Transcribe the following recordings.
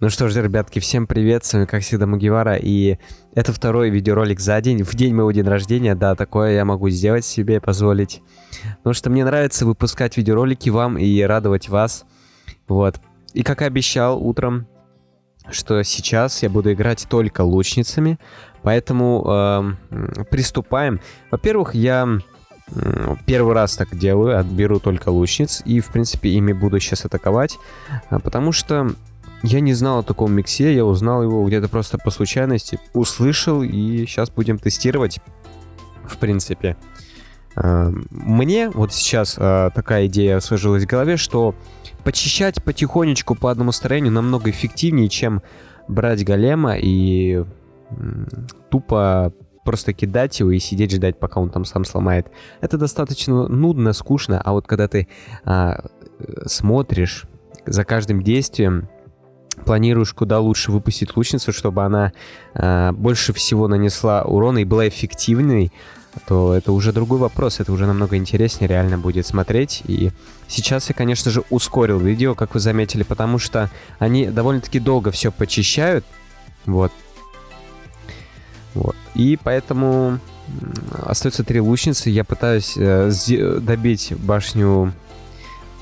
Ну что ж, ребятки, всем привет, с вами как всегда Мугивара, и это второй видеоролик за день, в день моего дня рождения, да, такое я могу сделать себе, позволить. Потому что мне нравится выпускать видеоролики вам и радовать вас, вот. И как и обещал утром, что сейчас я буду играть только лучницами, поэтому э, приступаем. Во-первых, я первый раз так делаю, отберу только лучниц, и, в принципе, ими буду сейчас атаковать, а, потому что я не знал о таком миксе, я узнал его где-то просто по случайности, услышал, и сейчас будем тестировать, в принципе. А, мне вот сейчас а, такая идея сложилась в голове, что почищать потихонечку по одному строению намного эффективнее, чем брать голема и тупо просто кидать его и сидеть ждать, пока он там сам сломает. Это достаточно нудно, скучно, а вот когда ты а, смотришь за каждым действием, планируешь куда лучше выпустить лучницу, чтобы она э, больше всего нанесла урона и была эффективной, то это уже другой вопрос, это уже намного интереснее реально будет смотреть. И сейчас я, конечно же, ускорил видео, как вы заметили, потому что они довольно-таки долго все почищают. Вот. Вот. И поэтому остается три лучницы. Я пытаюсь э, добить башню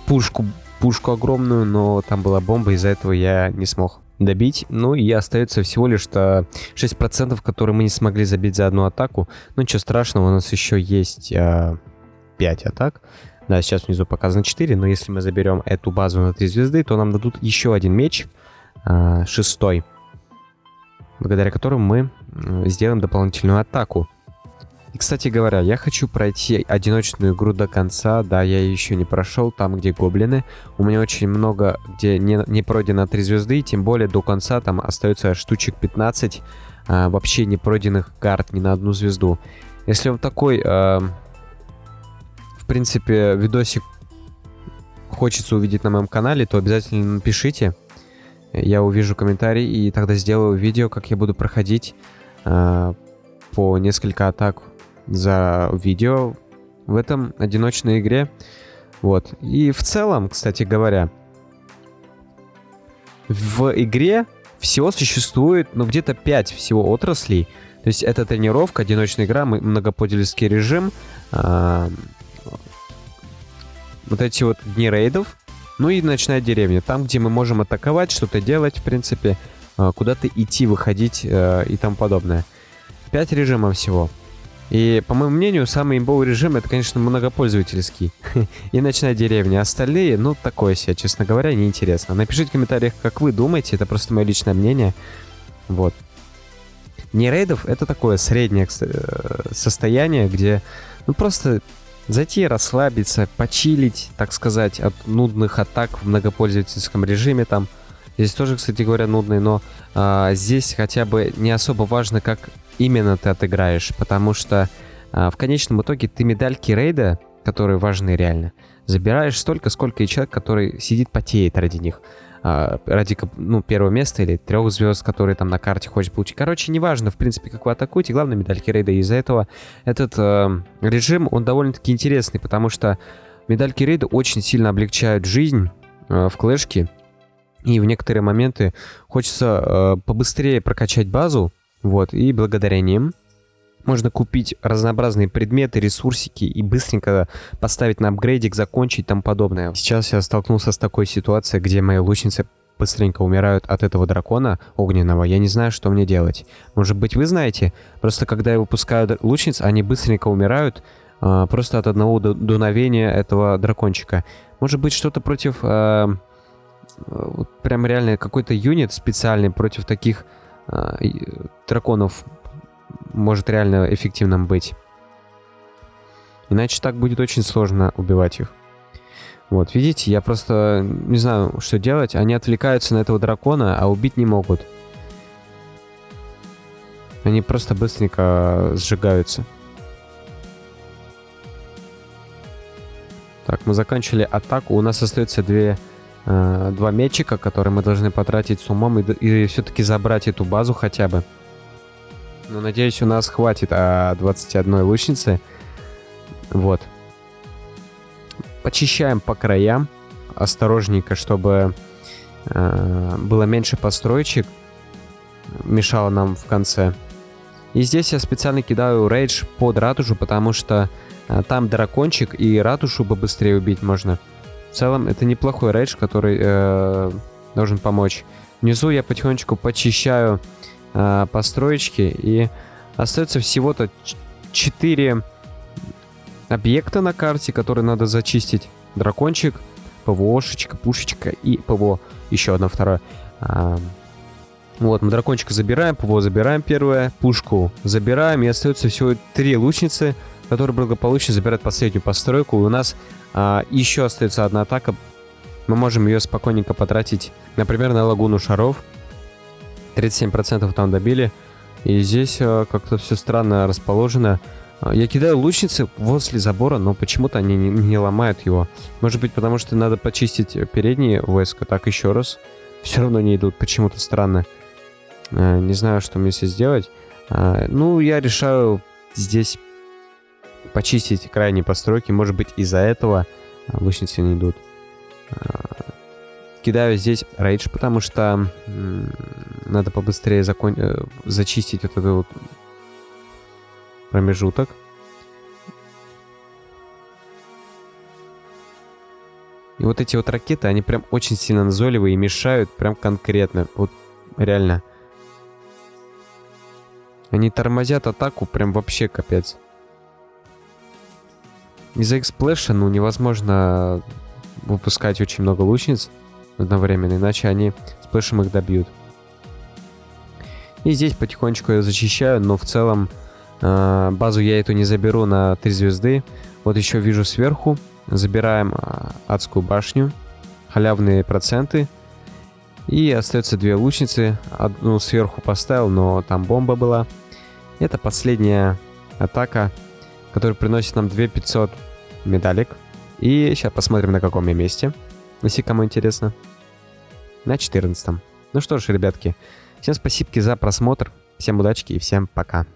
пушку пушку огромную, но там была бомба, из-за этого я не смог добить. Ну и остается всего лишь 6%, которые мы не смогли забить за одну атаку. Ну ничего страшного, у нас еще есть а, 5 атак. Да, сейчас внизу показано 4, но если мы заберем эту базу на 3 звезды, то нам дадут еще один меч, а, шестой, благодаря которому мы сделаем дополнительную атаку. И, кстати говоря, я хочу пройти одиночную игру до конца. Да, я еще не прошел там, где гоблины. У меня очень много, где не, не пройдено 3 звезды. Тем более до конца там остается штучек 15 а, вообще не пройденных карт ни на одну звезду. Если вам такой, а, в принципе, видосик хочется увидеть на моем канале, то обязательно напишите. Я увижу комментарий и тогда сделаю видео, как я буду проходить а, по несколько атак за видео в этом одиночной игре. Вот. И в целом, кстати говоря, в игре всего существует, ну, где-то 5 всего отраслей. То есть это тренировка, одиночная игра, многопользовательский режим, э, вот эти вот дни рейдов, ну и ночная деревня. Там, где мы можем атаковать, что-то делать, в принципе, э, куда-то идти, выходить э, и тому подобное. 5 режимов всего. И, по моему мнению, самый имбовый режим это, конечно, многопользовательский. и ночная деревня. Остальные, ну, такое себе, честно говоря, неинтересно. Напишите в комментариях, как вы думаете, это просто мое личное мнение. Вот. Не рейдов это такое среднее э, состояние, где, ну, просто зайти, расслабиться, почилить, так сказать, от нудных атак в многопользовательском режиме там. Здесь тоже, кстати говоря, нудный, но а, здесь хотя бы не особо важно, как именно ты отыграешь, потому что а, в конечном итоге ты медальки рейда, которые важны реально, забираешь столько, сколько и человек, который сидит, потеет ради них. А, ради ну, первого места или трех звезд, которые там на карте хочешь получить. Короче, неважно, в принципе, как вы атакуете, главное медальки рейда. Из-за этого этот э, режим, он довольно-таки интересный, потому что медальки рейда очень сильно облегчают жизнь э, в клэшке. И в некоторые моменты хочется э, побыстрее прокачать базу, вот, и благодаря ним можно купить разнообразные предметы, ресурсики и быстренько поставить на апгрейдик, закончить тому подобное. Сейчас я столкнулся с такой ситуацией, где мои лучницы быстренько умирают от этого дракона огненного, я не знаю, что мне делать. Может быть, вы знаете? Просто когда я выпускаю лучниц, они быстренько умирают э, просто от одного дуновения этого дракончика. Может быть, что-то против... Э, вот прям реально какой-то юнит специальный против таких а, драконов может реально эффективным быть. Иначе так будет очень сложно убивать их. Вот, видите, я просто не знаю, что делать. Они отвлекаются на этого дракона, а убить не могут. Они просто быстренько сжигаются. Так, мы закончили атаку. У нас остается две э, два мечика, которые мы должны потратить с умом и, и все-таки забрать эту базу хотя бы. Но надеюсь, у нас хватит а, 21 лучницы. Вот. Почищаем по краям. Осторожненько, чтобы э, было меньше построечек, мешало нам в конце. И здесь я специально кидаю рейдж под ратушу, потому что э, там дракончик и ратушу побыстрее убить можно. Целом это неплохой рейдж, который э, должен помочь. Внизу я потихонечку почищаю э, построечки и остается всего-то 4 объекта на карте, которые надо зачистить. Дракончик, ПВОшечка, пушечка и ПВО. Еще одна вторая. А, вот, мы дракончика забираем, ПВО забираем первое, пушку забираем, и остается всего три лучницы, которые благополучно забирают последнюю постройку. И у нас а, еще остается одна атака. Мы можем ее спокойненько потратить, например, на лагуну шаров. 37% там добили. И здесь а, как-то все странно расположено. А, я кидаю лучницы возле забора, но почему-то они не, не ломают его. Может быть, потому что надо почистить передние войска. Так, еще раз. Все равно не идут. Почему-то странно. А, не знаю, что мне здесь сделать. А, ну, я решаю здесь почистить крайние постройки. Может быть, из-за этого лучницы не идут. Кидаю здесь рейдж, потому что надо побыстрее закон... Э, зачистить вот эту вот промежуток. И вот эти вот ракеты, они прям очень сильно назойливые и мешают прям конкретно. Вот реально. Они тормозят атаку прям вообще капец. Из-за их сплэша, ну, невозможно выпускать очень много лучниц одновременно, иначе они сплэшем их добьют. И здесь потихонечку я зачищаю, но в целом а, базу я эту не заберу на 3 звезды. Вот еще вижу сверху. Забираем а, адскую башню. Халявные проценты. И остается две лучницы. Одну сверху поставил, но там бомба была. Это последняя атака, которая приносит нам 2500 медалек. И сейчас посмотрим, на каком я месте. Если кому интересно. На 14. Ну что ж, ребятки. Всем спасибо за просмотр. Всем удачи и всем пока.